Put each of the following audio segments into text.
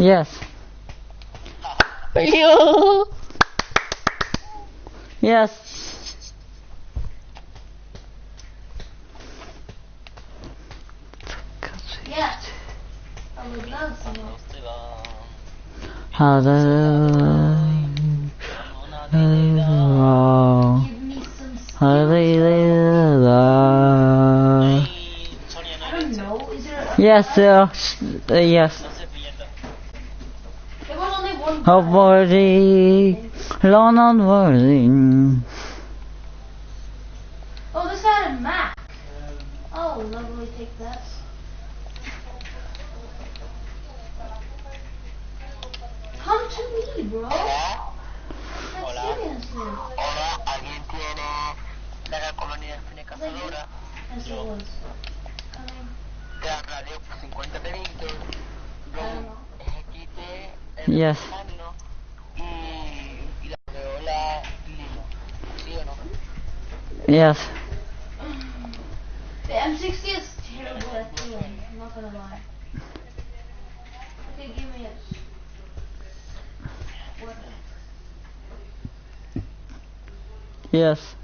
Yes. Yo. Yes. Yes. I would love some more. How the wrong. Give me some skills. I I don't know. Is there a... Yes, uh, uh, yes. There was only one Oh, guy. worthy, Lord not worthy. Oh, this had a map. Oh, lovely. Take that. Come to me, bro. Like, seriously. Hola, ¿alguien tiene la colonia de fine cazadora? Yes, it was. Coming. De la radio 50 de Víctor, I don't know. Ejequite, el Yes. Yes. The M60 is terrible at killing. I'm not gonna lie. Okay, give me it. What? Yes.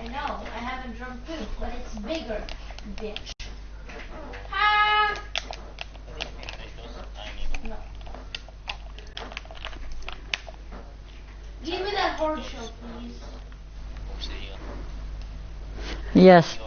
I know, I haven't drunk poop, but it's bigger, bitch. Ah! No. Give me that shell, please. Yes.